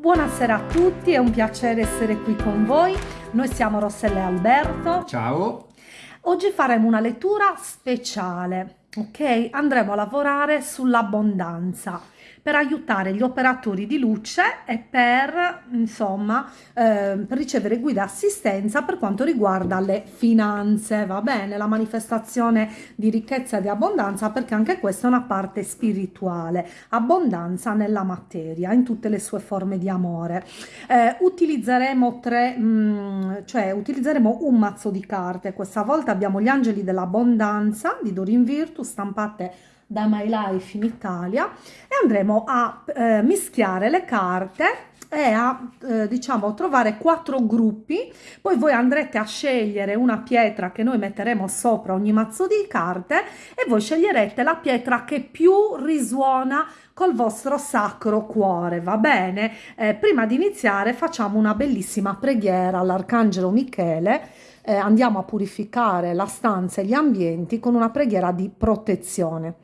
Buonasera a tutti, è un piacere essere qui con voi. Noi siamo Rossella e Alberto. Ciao. Oggi faremo una lettura speciale, ok? Andremo a lavorare sull'abbondanza per aiutare gli operatori di luce e per, insomma, eh, ricevere guida e assistenza per quanto riguarda le finanze, va bene? La manifestazione di ricchezza e di abbondanza perché anche questa è una parte spirituale, abbondanza nella materia, in tutte le sue forme di amore. Eh, utilizzeremo tre, mh, mm, cioè utilizzeremo un mazzo di carte, questa volta abbiamo gli angeli dell'abbondanza di Dorin Virtus stampate da My Life in Italia e andremo a eh, mischiare le carte e a eh, diciamo trovare quattro gruppi. Poi voi andrete a scegliere una pietra che noi metteremo sopra ogni mazzo di carte e voi sceglierete la pietra che più risuona col vostro sacro cuore va bene? Eh, prima di iniziare facciamo una bellissima preghiera all'arcangelo michele eh, andiamo a purificare la stanza e gli ambienti con una preghiera di protezione.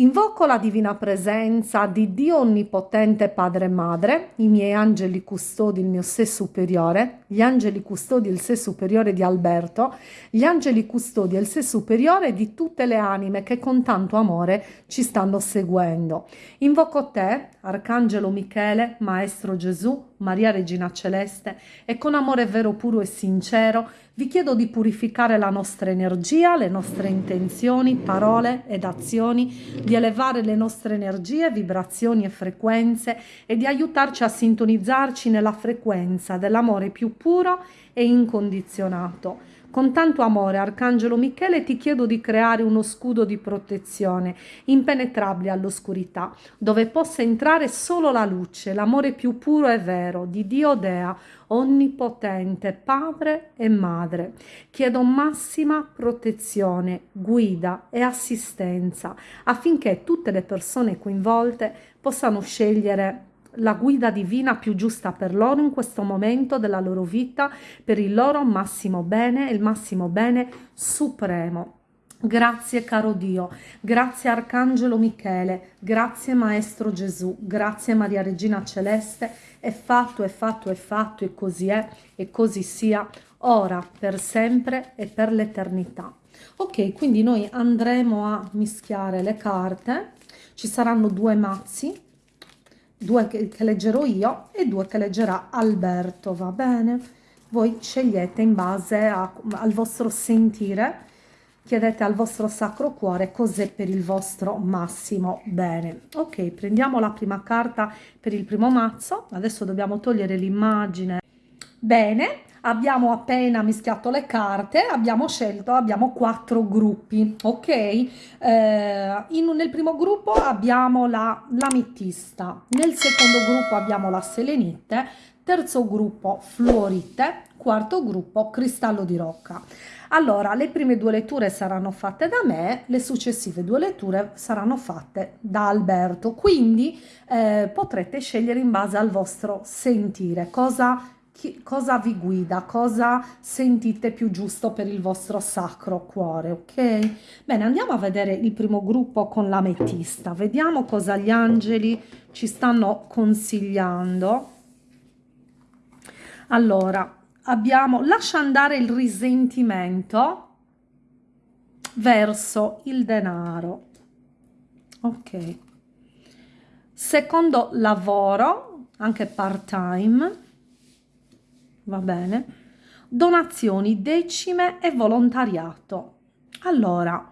Invoco la divina presenza di Dio Onnipotente Padre e Madre, i miei angeli custodi, il mio sé superiore, gli angeli custodi il sé superiore di Alberto, gli angeli custodi il sé superiore di tutte le anime che con tanto amore ci stanno seguendo. Invoco te, Arcangelo Michele, Maestro Gesù, Maria Regina Celeste, e con amore vero, puro e sincero vi chiedo di purificare la nostra energia, le nostre intenzioni, parole ed azioni, di elevare le nostre energie, vibrazioni e frequenze e di aiutarci a sintonizzarci nella frequenza dell'amore più puro e incondizionato con tanto amore, Arcangelo Michele, ti chiedo di creare uno scudo di protezione impenetrabile all'oscurità, dove possa entrare solo la luce, l'amore più puro e vero di Dio Dea, onnipotente, Padre e Madre. Chiedo massima protezione, guida e assistenza affinché tutte le persone coinvolte possano scegliere la guida divina più giusta per loro in questo momento della loro vita, per il loro massimo bene, il massimo bene supremo. Grazie caro Dio, grazie Arcangelo Michele, grazie Maestro Gesù, grazie Maria Regina Celeste, è fatto, è fatto, è fatto e così è e così sia, ora, per sempre e per l'eternità. Ok, quindi noi andremo a mischiare le carte, ci saranno due mazzi, due che, che leggerò io e due che leggerà Alberto, va bene? Voi scegliete in base a, al vostro sentire, chiedete al vostro sacro cuore cos'è per il vostro massimo bene. Ok, prendiamo la prima carta per il primo mazzo, adesso dobbiamo togliere l'immagine. Bene, abbiamo appena mischiato le carte, abbiamo scelto, abbiamo quattro gruppi, ok? Eh, in, nel primo gruppo abbiamo la l'ametista, nel secondo gruppo abbiamo la selenite, terzo gruppo fluorite, quarto gruppo cristallo di rocca. Allora, le prime due letture saranno fatte da me, le successive due letture saranno fatte da Alberto, quindi eh, potrete scegliere in base al vostro sentire cosa chi, cosa vi guida, cosa sentite più giusto per il vostro sacro cuore, ok? Bene, andiamo a vedere il primo gruppo con l'ametista, vediamo cosa gli angeli ci stanno consigliando. Allora, abbiamo lascia andare il risentimento verso il denaro, ok? Secondo lavoro, anche part time, va bene? Donazioni, decime e volontariato. Allora,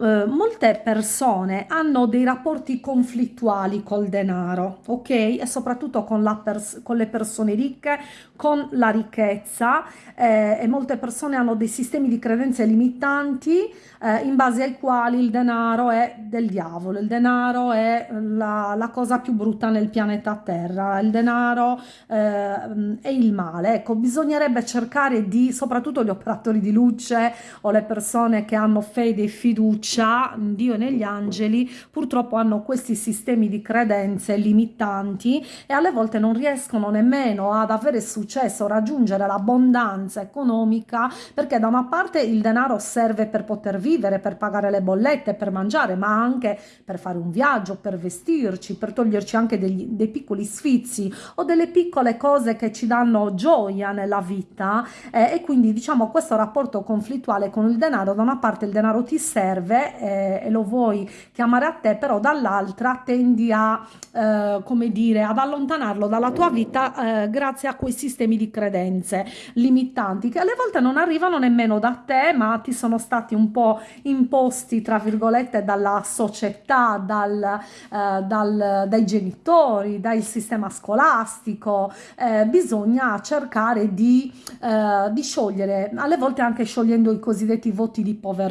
eh, molte persone hanno dei rapporti conflittuali col denaro, ok? E soprattutto con, con le persone ricche, con la ricchezza eh, e molte persone hanno dei sistemi di credenze limitanti eh, in base ai quali il denaro è del diavolo, il denaro è la, la cosa più brutta nel pianeta Terra, il denaro eh, è il male. Ecco, bisognerebbe cercare di, soprattutto gli operatori di luce o le persone che hanno hanno fede e fiducia in Dio e negli angeli purtroppo hanno questi sistemi di credenze limitanti e alle volte non riescono nemmeno ad avere successo, raggiungere l'abbondanza economica perché da una parte il denaro serve per poter vivere, per pagare le bollette, per mangiare, ma anche per fare un viaggio, per vestirci, per toglierci anche degli, dei piccoli sfizi o delle piccole cose che ci danno gioia nella vita eh, e quindi diciamo questo rapporto conflittuale con il denaro, da una parte il denaro ti serve eh, e lo vuoi chiamare a te, però dall'altra tendi a, eh, come dire, ad allontanarlo dalla tua vita eh, grazie a quei sistemi di credenze limitanti che alle volte non arrivano nemmeno da te, ma ti sono stati un po' imposti, tra virgolette, dalla società, dal, eh, dal, dai genitori, dal sistema scolastico. Eh, bisogna cercare di, eh, di sciogliere, alle volte anche sciogliendo i cosiddetti voti di povertà,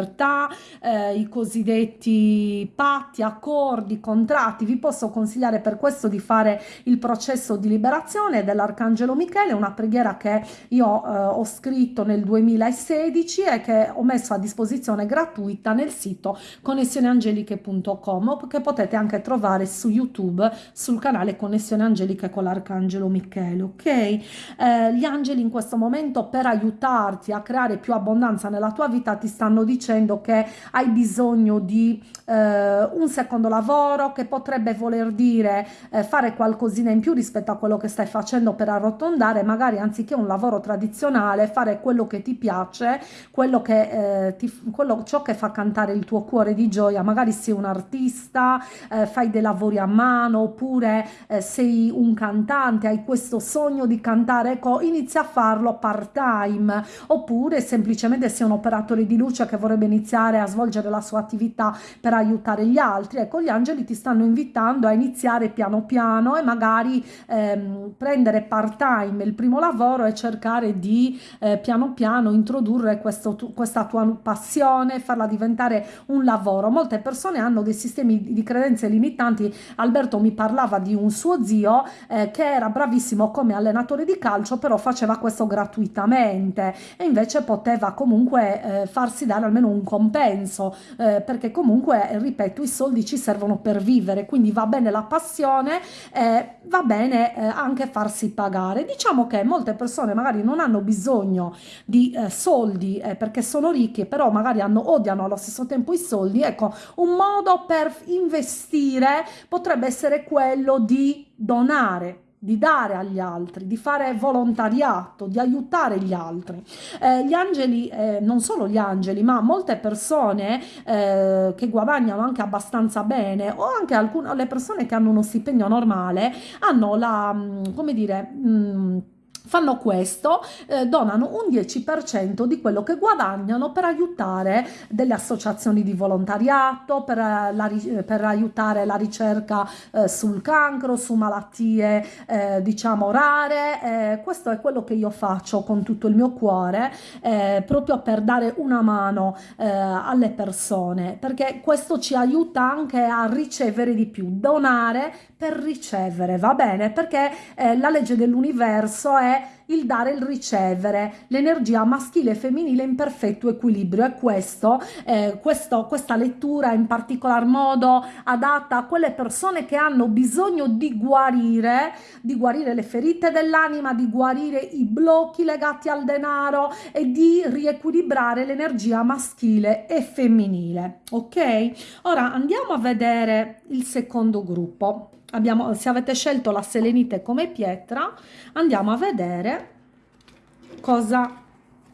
eh, i cosiddetti patti, accordi, contratti. Vi posso consigliare per questo di fare il processo di liberazione dell'Arcangelo Michele, una preghiera che io eh, ho scritto nel 2016 e che ho messo a disposizione gratuita nel sito connessioneangeliche.com che potete anche trovare su YouTube sul canale Connessione Angeliche con l'Arcangelo Michele, ok? Eh, gli angeli in questo momento per aiutarti a creare più abbondanza nella tua vita ti stanno dicendo che hai bisogno di eh, un secondo lavoro che potrebbe voler dire eh, fare qualcosina in più rispetto a quello che stai facendo per arrotondare, magari anziché un lavoro tradizionale, fare quello che ti piace, quello che, eh, ti, quello, ciò che fa cantare il tuo cuore di gioia, magari sei un artista, eh, fai dei lavori a mano, oppure eh, sei un cantante, hai questo sogno di cantare, ecco, inizia a farlo part time, oppure semplicemente sei un operatore di luce che vorrebbe iniziare a svolgere la sua attività per aiutare gli altri, ecco, gli angeli ti stanno invitando a iniziare piano piano e magari ehm, prendere part time il primo lavoro e cercare di eh, piano piano introdurre questo, questa tua passione, farla diventare un lavoro. Molte persone hanno dei sistemi di credenze limitanti. Alberto mi parlava di un suo zio eh, che era bravissimo come allenatore di calcio, però faceva questo gratuitamente e invece poteva comunque eh, farsi dare almeno un compenso, eh, perché comunque, ripeto, i soldi ci servono per vivere, quindi va bene la passione, eh, va bene eh, anche farsi pagare. Diciamo che molte persone magari non hanno bisogno di eh, soldi eh, perché sono ricchi, però magari hanno, odiano allo stesso tempo i soldi, ecco, un modo per investire potrebbe essere quello di donare di dare agli altri, di fare volontariato, di aiutare gli altri. Eh, gli angeli, eh, non solo gli angeli, ma molte persone eh, che guadagnano anche abbastanza bene o anche alcune le persone che hanno uno stipendio normale hanno la, mm, come dire, mh, mm, fanno questo, eh, donano un 10% di quello che guadagnano per aiutare delle associazioni di volontariato, per, eh, la, per aiutare la ricerca eh, sul cancro, su malattie eh, diciamo rare. Eh, questo è quello che io faccio con tutto il mio cuore, eh, proprio per dare una mano alle persone, perché questo ci aiuta anche a ricevere di più, donare per ricevere, va bene? Perché la legge dell'universo è perché il dare e il ricevere, l'energia maschile e femminile in perfetto equilibrio e questo, eh, questo, questa lettura in particolar modo adatta a quelle persone che hanno bisogno di guarire, di guarire le ferite dell'anima, di guarire i blocchi legati al denaro e di riequilibrare l'energia maschile e femminile. Ok? Ora andiamo a vedere il secondo gruppo abbiamo, se avete scelto la selenite come pietra, andiamo a vedere cosa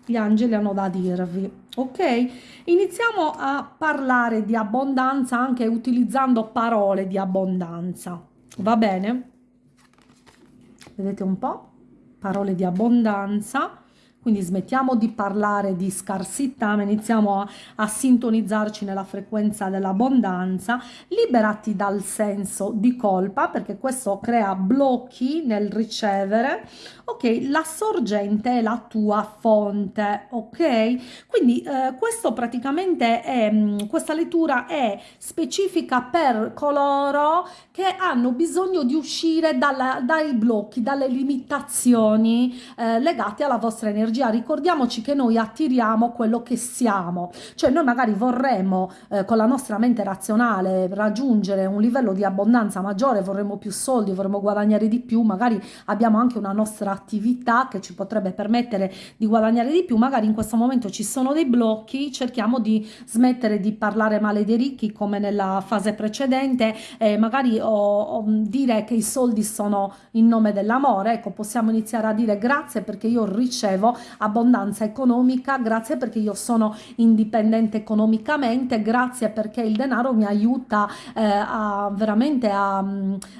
gli angeli hanno da dirvi. Ok? Iniziamo a parlare di abbondanza anche utilizzando parole di abbondanza. Va bene? Vedete un po'? Parole di abbondanza quindi smettiamo di parlare di scarsità, ma iniziamo a, a sintonizzarci nella frequenza dell'abbondanza, liberati dal senso di colpa perché questo crea blocchi nel ricevere, ok? La sorgente è la tua fonte, ok? Quindi eh, questo praticamente è, mm, questa lettura è specifica per coloro che hanno bisogno di uscire dalla, dai blocchi, dalle limitazioni eh, legate alla vostra energia energia, ricordiamoci che noi attiriamo quello che siamo, cioè noi magari vorremmo eh, con la nostra mente razionale raggiungere un livello di abbondanza maggiore, vorremmo più soldi, vorremmo guadagnare di più, magari abbiamo anche una nostra attività che ci potrebbe permettere di guadagnare di più, magari in questo momento ci sono dei blocchi, cerchiamo di smettere di parlare male dei ricchi come nella fase precedente, eh, magari o, o dire che i soldi sono in nome dell'amore, ecco possiamo iniziare a dire grazie perché io ricevo abbondanza economica, grazie perché io sono indipendente economicamente, grazie perché il denaro mi aiuta eh, a veramente a,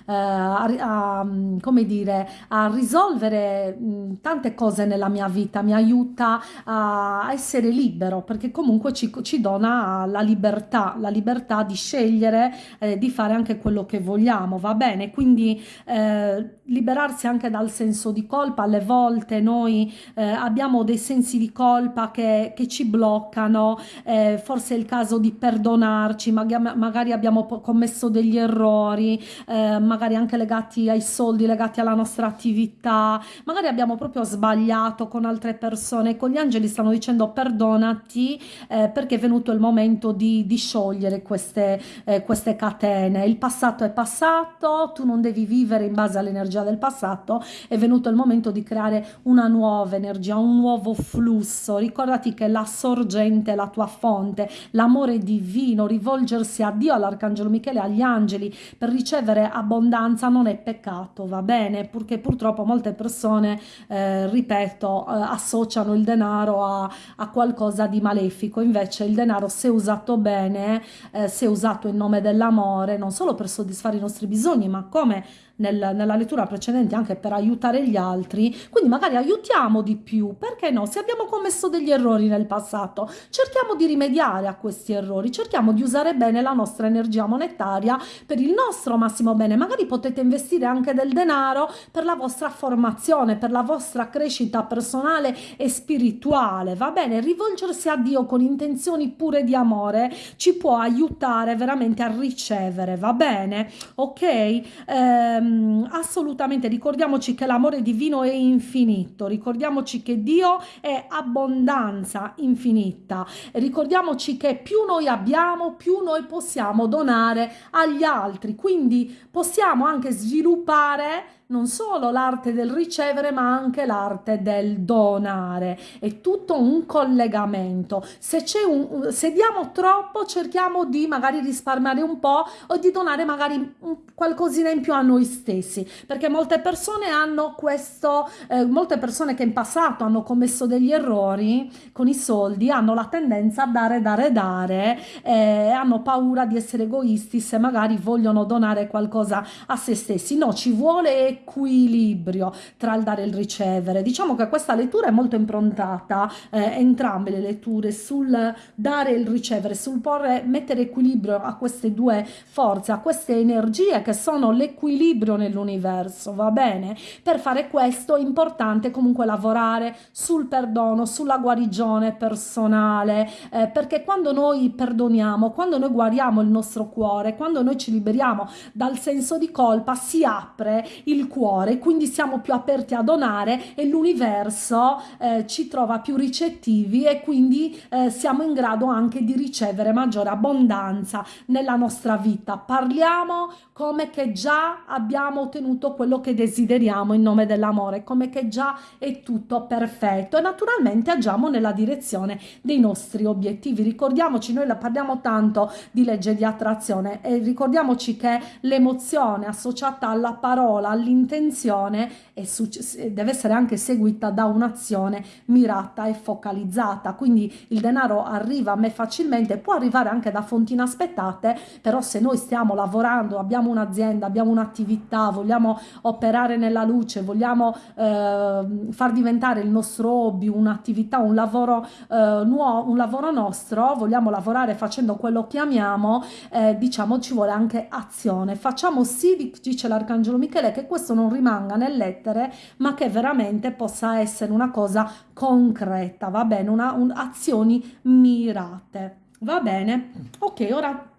eh, a, a, come dire, a risolvere mh, tante cose nella mia vita, mi aiuta a essere libero perché comunque ci, ci dona la libertà, la libertà di scegliere, eh, di fare anche quello che vogliamo, va bene? Quindi eh, liberarsi anche dal senso di colpa, alle volte noi eh, abbiamo dei sensi di colpa che, che ci bloccano, eh, forse è il caso di perdonarci, magari, magari abbiamo commesso degli errori, eh, magari anche legati ai soldi, legati alla nostra attività, magari abbiamo proprio sbagliato con altre persone, con gli angeli stanno dicendo perdonati eh, perché è venuto il momento di, di sciogliere queste, eh, queste catene, il passato è passato, tu non devi vivere in base all'energia del passato, è venuto il momento di creare una nuova energia, un nuovo flusso, ricordati che la sorgente è la tua fonte, l'amore divino, rivolgersi a Dio, all'Arcangelo Michele, agli angeli per ricevere abbondanza non è peccato, va bene? Perché purtroppo molte persone, eh, ripeto, eh, associano il denaro a, a, qualcosa di malefico, invece il denaro se usato bene, eh, se usato in nome dell'amore, non solo per soddisfare i nostri bisogni, ma come nel, nella lettura precedente anche per aiutare gli altri, quindi magari aiutiamo di più, perché no? Se abbiamo commesso degli errori nel passato, cerchiamo di rimediare a questi errori, cerchiamo di usare bene la nostra energia monetaria per il nostro massimo bene, magari potete investire anche del denaro per la vostra formazione, per la vostra crescita personale e spirituale, va bene? Rivolgersi a Dio con intenzioni pure di amore ci può aiutare veramente a ricevere, va bene? Ok? Eh, ehm, assolutamente ricordiamoci che l'amore divino è infinito, ricordiamoci che Dio è abbondanza infinita, ricordiamoci che più noi abbiamo, più noi possiamo donare agli altri, quindi possiamo anche sviluppare non solo l'arte del ricevere ma anche l'arte del donare. È tutto un collegamento. Se un se diamo troppo cerchiamo di magari risparmiare un po' o di donare magari qualcosina in più a noi stessi. Perché molte persone hanno questo eh, molte persone che in passato hanno commesso degli errori con i soldi hanno la tendenza a dare dare dare eh, hanno paura di essere egoisti se magari vogliono donare qualcosa a se stessi. No ci vuole equilibrio tra il dare e il ricevere. Diciamo che questa lettura è molto improntata, eh, entrambe le letture, sul dare e il ricevere, sul porre, mettere equilibrio a queste due forze, a queste energie che sono l'equilibrio nell'universo, va bene? Per fare questo è importante comunque lavorare sul perdono, sulla guarigione personale, eh, perché quando noi perdoniamo, quando noi guariamo il nostro cuore, quando noi ci liberiamo dal senso di colpa, si apre il cuore, quindi siamo più aperti a donare e l'universo eh, ci trova più ricettivi e quindi eh, siamo in grado anche di ricevere maggiore abbondanza nella nostra vita. Parliamo come che già abbiamo ottenuto quello che desideriamo in nome dell'amore, come che già è tutto perfetto e naturalmente agiamo nella direzione dei nostri obiettivi. Ricordiamoci, noi parliamo tanto di legge di attrazione e ricordiamoci che l'emozione associata alla parola, all'interno intenzione deve essere anche seguita da un'azione mirata e focalizzata. Quindi il denaro arriva a me facilmente può arrivare anche da fonti inaspettate però se noi stiamo lavorando abbiamo un'azienda abbiamo un'attività vogliamo operare nella luce vogliamo eh, far diventare il nostro hobby un'attività un lavoro eh, nuovo un lavoro nostro vogliamo lavorare facendo quello che amiamo eh, diciamo ci vuole anche azione. Facciamo sì dice l'arcangelo michele che questo non rimanga nelle lettere ma che veramente possa essere una cosa concreta va bene una un, azioni mirate va bene ok ora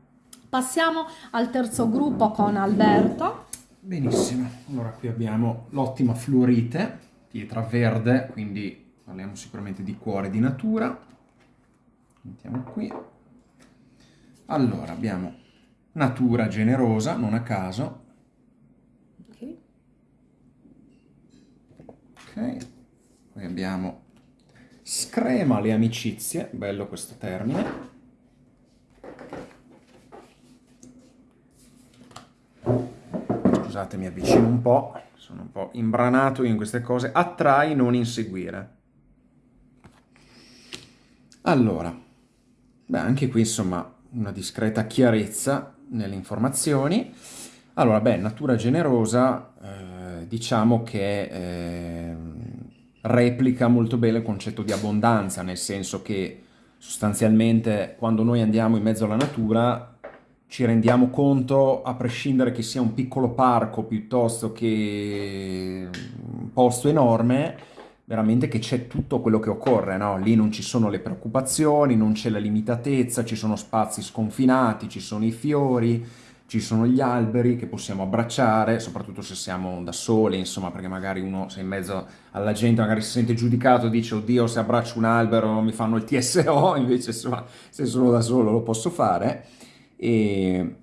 passiamo al terzo gruppo con Alberto benissimo allora qui abbiamo l'ottima fluorite pietra verde quindi parliamo sicuramente di cuore di natura. Mettiamo qui. Allora, abbiamo natura generosa, non a caso. Ok. Poi abbiamo screma le amicizie, bello questo termine. Scusate, mi avvicino un po', sono un po' imbranato in queste cose. Attrai, non inseguire. Allora, beh, anche qui insomma una discreta chiarezza nelle informazioni. Allora, beh, natura generosa, eh, diciamo che eh, replica molto bene il concetto di abbondanza, nel senso che sostanzialmente quando noi andiamo in mezzo alla natura ci rendiamo conto, a prescindere che sia un piccolo parco piuttosto che un posto enorme, veramente che c'è tutto quello che occorre, no? Lì non ci sono le preoccupazioni, non c'è la limitatezza, ci sono spazi sconfinati, ci sono i fiori, ci sono gli alberi che possiamo abbracciare, soprattutto se siamo da soli, insomma, perché magari uno se in mezzo alla gente magari si sente giudicato, dice oddio se abbraccio un albero mi fanno il TSO, invece insomma, se sono da solo lo posso fare. E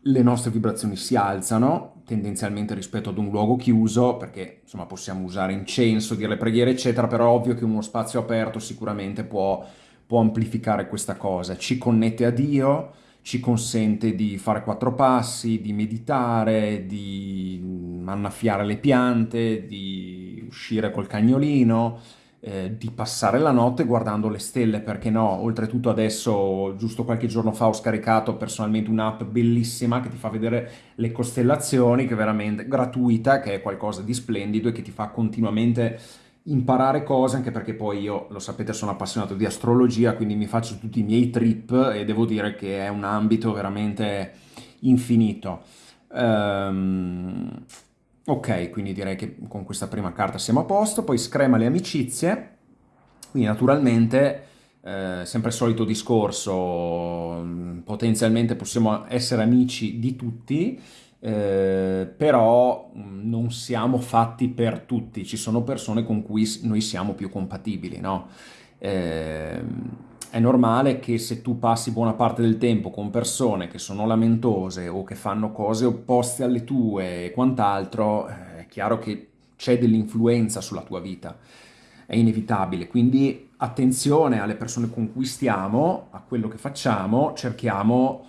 le nostre vibrazioni si alzano, tendenzialmente rispetto ad un luogo chiuso, perché insomma possiamo usare incenso, dire le preghiere, eccetera, però ovvio che uno spazio aperto sicuramente può, può amplificare questa cosa, ci connette a Dio, ci consente di fare quattro passi, di meditare, di annaffiare le piante, di uscire col cagnolino, eh, di passare la notte guardando le stelle, perché no? Oltretutto adesso, giusto qualche giorno fa, ho scaricato personalmente un'app bellissima che ti fa vedere le costellazioni, che è veramente gratuita, che è qualcosa di splendido e che ti fa continuamente imparare cose, anche perché poi io, lo sapete, sono appassionato di astrologia, quindi mi faccio tutti i miei trip e devo dire che è un ambito veramente infinito. Um, ok, quindi direi che con questa prima carta siamo a posto, poi screma le amicizie, quindi naturalmente... Eh, sempre il solito discorso, potenzialmente possiamo essere amici di tutti, eh, però mm, non siamo fatti per tutti, ci sono persone con cui noi siamo più compatibili, no? Eh, è normale che se tu passi buona parte del tempo con persone che sono lamentose o che fanno cose opposte alle tue e quant'altro, eh, è chiaro che c'è dell'influenza sulla tua vita, è inevitabile, quindi attenzione alle persone con cui stiamo, a quello che facciamo, cerchiamo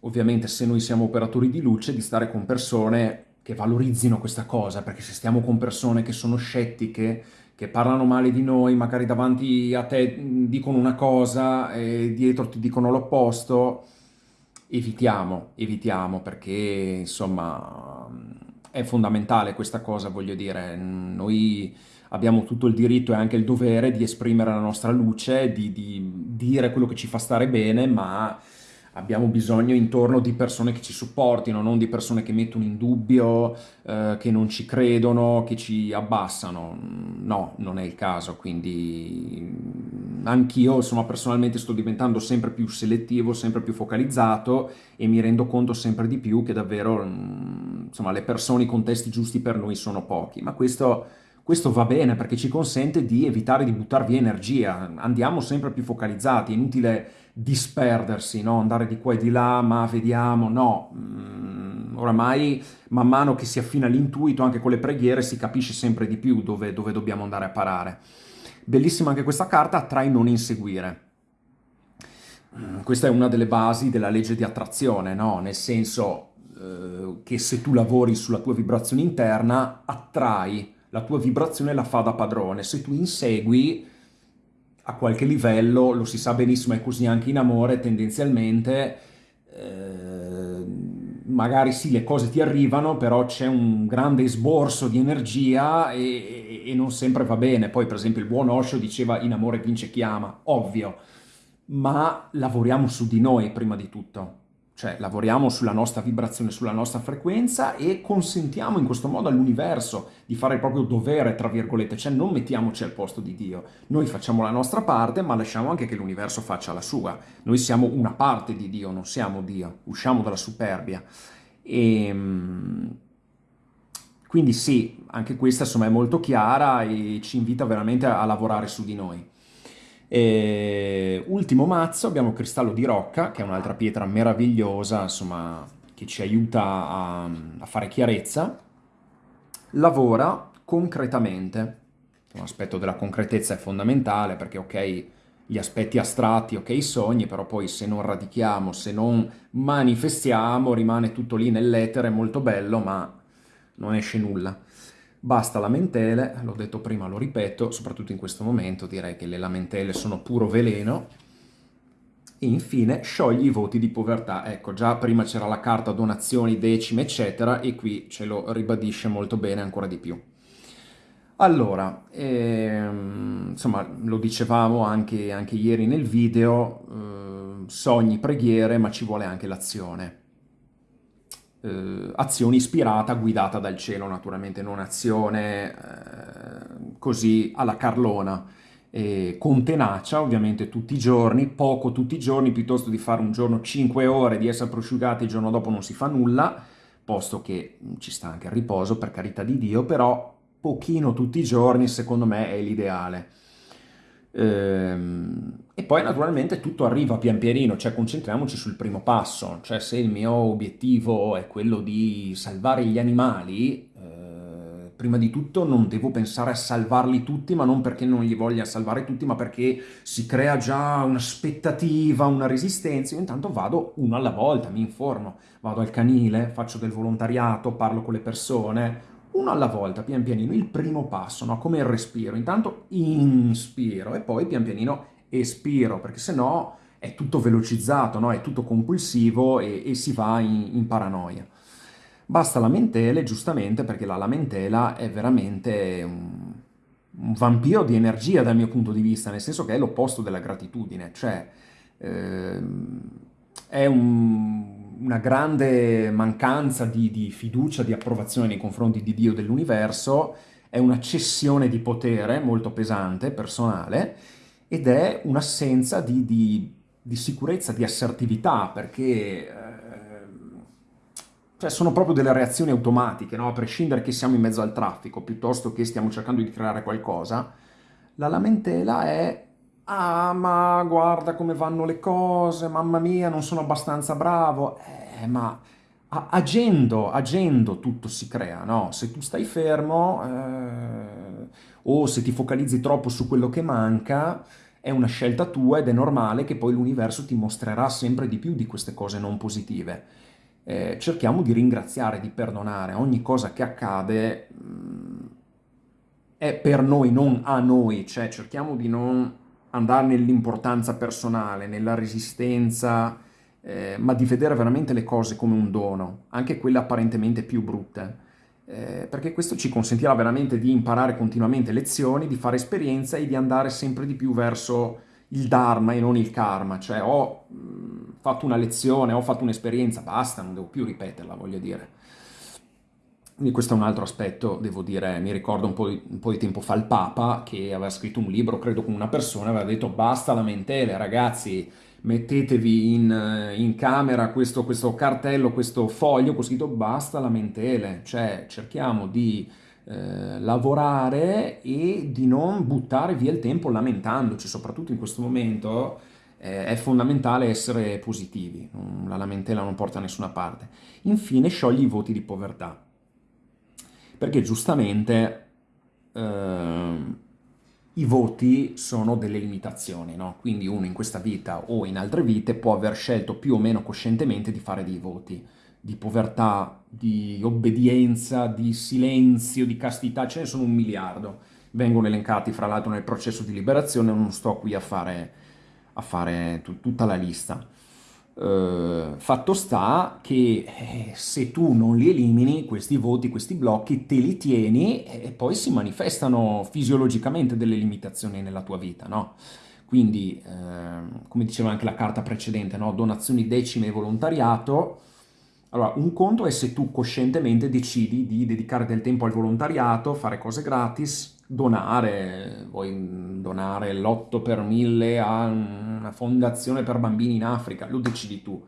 ovviamente se noi siamo operatori di luce, di stare con persone che valorizzino questa cosa, perché se stiamo con persone che sono scettiche, che parlano male di noi, magari davanti a te dicono una cosa e dietro ti dicono l'opposto, evitiamo, evitiamo, perché insomma è fondamentale questa cosa, voglio dire, noi abbiamo tutto il diritto e anche il dovere di esprimere la nostra luce, di, di dire quello che ci fa stare bene, ma abbiamo bisogno intorno di persone che ci supportino, non di persone che mettono in dubbio, eh, che non ci credono, che ci abbassano. No, non è il caso, quindi mm, anch'io insomma personalmente sto diventando sempre più selettivo, sempre più focalizzato e mi rendo conto sempre di più che davvero mm, insomma le persone, i contesti giusti per noi sono pochi, ma questo questo va bene perché ci consente di evitare di buttare via energia, andiamo sempre più focalizzati, è inutile disperdersi, no? andare di qua e di là, ma vediamo, no. Mm, oramai man mano che si affina l'intuito anche con le preghiere si capisce sempre di più dove, dove dobbiamo andare a parare. Bellissima anche questa carta, attrai non inseguire. Mm, questa è una delle basi della legge di attrazione, no? nel senso eh, che se tu lavori sulla tua vibrazione interna attrai la tua vibrazione la fa da padrone. Se tu insegui a qualche livello, lo si sa benissimo, è così anche in amore, tendenzialmente, eh, magari sì, le cose ti arrivano, però c'è un grande esborso di energia e, e, non sempre va bene. Poi, per esempio, il buon Osho diceva in amore vince chi ama, ovvio, ma lavoriamo su di noi prima di tutto cioè lavoriamo sulla nostra vibrazione, sulla nostra frequenza e consentiamo in questo modo all'universo di fare il proprio dovere, tra virgolette, cioè non mettiamoci al posto di Dio. Noi facciamo la nostra parte, ma lasciamo anche che l'universo faccia la sua. Noi siamo una parte di Dio, non siamo Dio, usciamo dalla superbia. E, ehm, Quindi sì, anche questa insomma è molto chiara e ci invita veramente a, a lavorare su di noi. E ultimo mazzo abbiamo Cristallo di Rocca, che è un'altra pietra meravigliosa, insomma, che ci aiuta a, a fare chiarezza. Lavora concretamente. L'aspetto della concretezza è fondamentale perché, ok, gli aspetti astratti, ok, i sogni, però poi se non radichiamo, se non manifestiamo, rimane tutto lì nell'etere, molto bello, ma non esce nulla. Basta lamentele, l'ho detto prima, lo ripeto, soprattutto in questo momento direi che le lamentele sono puro veleno. E infine sciogli i voti di povertà. Ecco, già prima c'era la carta donazioni, decime, eccetera, e qui ce lo ribadisce molto bene ancora di più. Allora, ehm, insomma, lo dicevamo anche, anche ieri nel video, eh, sogni, preghiere, ma ci vuole anche l'azione eh, azione ispirata, guidata dal cielo naturalmente, non azione eh, così alla carlona, e con tenacia ovviamente tutti i giorni, poco tutti i giorni, piuttosto di fare un giorno 5 ore, di essere prosciugati il giorno dopo non si fa nulla, posto che ci sta anche il riposo per carità di Dio, però pochino tutti i giorni secondo me è l'ideale. Ehm, e poi naturalmente tutto arriva pian pianino, cioè concentriamoci sul primo passo, cioè se il mio obiettivo è quello di salvare gli animali, eh, prima di tutto non devo pensare a salvarli tutti, ma non perché non li voglia salvare tutti, ma perché si crea già un'aspettativa, una resistenza, io intanto vado uno alla volta, mi informo, vado al canile, faccio del volontariato, parlo con le persone, uno alla volta, pian pianino, il primo passo, no? come il respiro. Intanto inspiro e poi pian pianino espiro, perché se no è tutto velocizzato, no? è tutto compulsivo e, e si va in, in, paranoia. Basta lamentele, giustamente, perché la lamentela è veramente un, un, vampiro di energia dal mio punto di vista, nel senso che è l'opposto della gratitudine, cioè eh, è un una grande mancanza di, di, fiducia, di approvazione nei confronti di Dio dell'universo, è una cessione di potere molto pesante, personale, ed è un'assenza di, di, di, sicurezza, di assertività, perché eh, cioè sono proprio delle reazioni automatiche, no? a prescindere che siamo in mezzo al traffico, piuttosto che stiamo cercando di creare qualcosa, la lamentela è Ah, ma guarda come vanno le cose, mamma mia, non sono abbastanza bravo. Eh, ma agendo, agendo tutto si crea, no? Se tu stai fermo eh, o se ti focalizzi troppo su quello che manca, è una scelta tua ed è normale che poi l'universo ti mostrerà sempre di più di queste cose non positive. Eh, cerchiamo di ringraziare, di perdonare. Ogni cosa che accade mh, mm, è per noi, non a noi, cioè cerchiamo di non andare nell'importanza personale, nella resistenza, eh, ma di vedere veramente le cose come un dono, anche quelle apparentemente più brutte. Eh, perché questo ci consentirà veramente di imparare continuamente lezioni, di fare esperienza e di andare sempre di più verso il Dharma e non il Karma, cioè ho mh, fatto una lezione, ho fatto un'esperienza, basta, non devo più ripeterla, voglio dire. Questo è un altro aspetto, devo dire, mi ricordo un po, di, un po' di tempo fa il Papa che aveva scritto un libro, credo con una persona, aveva detto basta lamentele ragazzi, mettetevi in, in camera questo, questo, cartello, questo foglio con scritto basta lamentele, cioè cerchiamo di eh, lavorare e di non buttare via il tempo lamentandoci, soprattutto in questo momento eh, è fondamentale essere positivi, la lamentela non porta da nessuna parte. Infine sciogli i voti di povertà perché giustamente eh, i voti sono delle limitazioni, no? quindi uno in questa vita o in altre vite può aver scelto più o meno coscientemente di fare dei voti di povertà, di obbedienza, di silenzio, di castità, ce ne sono un miliardo. Vengono elencati fra l'altro nel processo di liberazione, non sto qui a fare, a fare tutta la lista. Uh, fatto sta che eh, se tu non li elimini, questi voti, questi blocchi, te li tieni e poi si manifestano fisiologicamente delle limitazioni nella tua vita, no? Quindi, eh, come diceva anche la carta precedente, no? donazioni decime e volontariato, allora un conto è se tu coscientemente decidi di dedicare del tempo al volontariato, fare cose gratis, donare, vuoi donare l'8 per 1000 a una fondazione per bambini in Africa, lo decidi tu.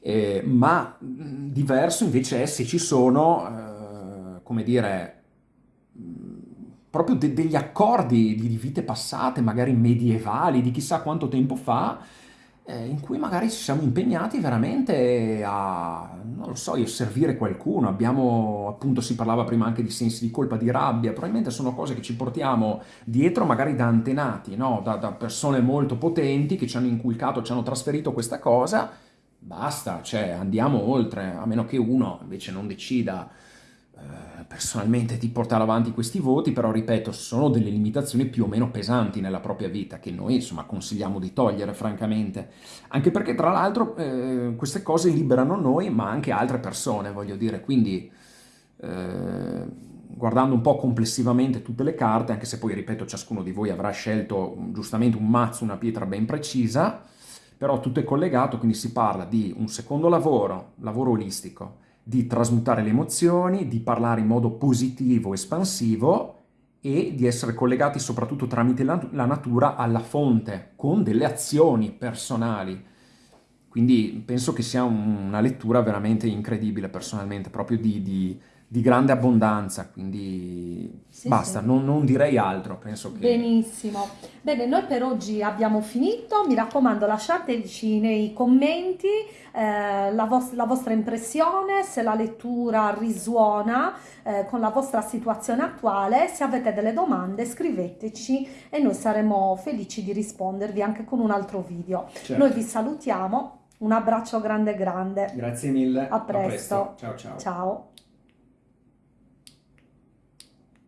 Eh, ma diverso invece è se ci sono eh, come dire, proprio de- degli accordi di, vite passate, magari medievali, di chissà quanto tempo fa, in cui magari ci siamo impegnati veramente a, non lo so, servire qualcuno. Abbiamo, appunto, si parlava prima anche di sensi di colpa, di rabbia, probabilmente sono cose che ci portiamo dietro magari da antenati, no? da, da persone molto potenti che ci hanno inculcato, ci hanno trasferito questa cosa. Basta, cioè andiamo oltre, a meno che uno invece non decida eh, personalmente di portare avanti questi voti, però ripeto, sono delle limitazioni più o meno pesanti nella propria vita che noi insomma consigliamo di togliere francamente, anche perché tra l'altro eh, queste cose liberano noi ma anche altre persone, voglio dire, quindi eh, guardando un po' complessivamente tutte le carte, anche se poi ripeto ciascuno di voi avrà scelto giustamente un mazzo, una pietra ben precisa, però tutto è collegato, quindi si parla di un secondo lavoro, lavoro olistico, di trasmutare le emozioni, di parlare in modo positivo, espansivo e di essere collegati soprattutto tramite la, natura alla fonte, con delle azioni personali. Quindi penso che sia una lettura veramente incredibile personalmente, proprio di, di di grande abbondanza, quindi sì, basta, sì. Non, non, direi altro, penso che... Benissimo. Bene, noi per oggi abbiamo finito, mi raccomando lasciateci nei commenti eh, la, vos la, vostra impressione, se la lettura risuona eh, con la vostra situazione attuale, se avete delle domande scriveteci e noi saremo felici di rispondervi anche con un altro video. Certo. Noi vi salutiamo, un abbraccio grande grande. Grazie mille. A presto. A presto. Ciao ciao. Ciao.